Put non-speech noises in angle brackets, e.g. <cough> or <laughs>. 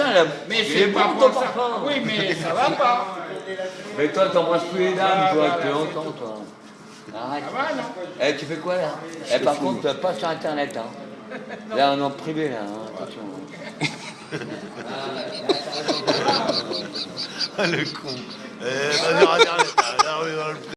putain, là, Mais c'est pas bon, pour ton ça. parfum. Oui, mais ça va pas. Mais toi, t'embrasses plus les dames, Ah, toi, depuis c'est longtemps, toi. Arrête. Ça va, non Eh, tu fais quoi, là Eh, par contre, euh, pas sur Internet, hein. <laughs> Là, on est en privé, là, hein. attention. Ah, le con. Eh, vas-y, regarde, là, on est dans le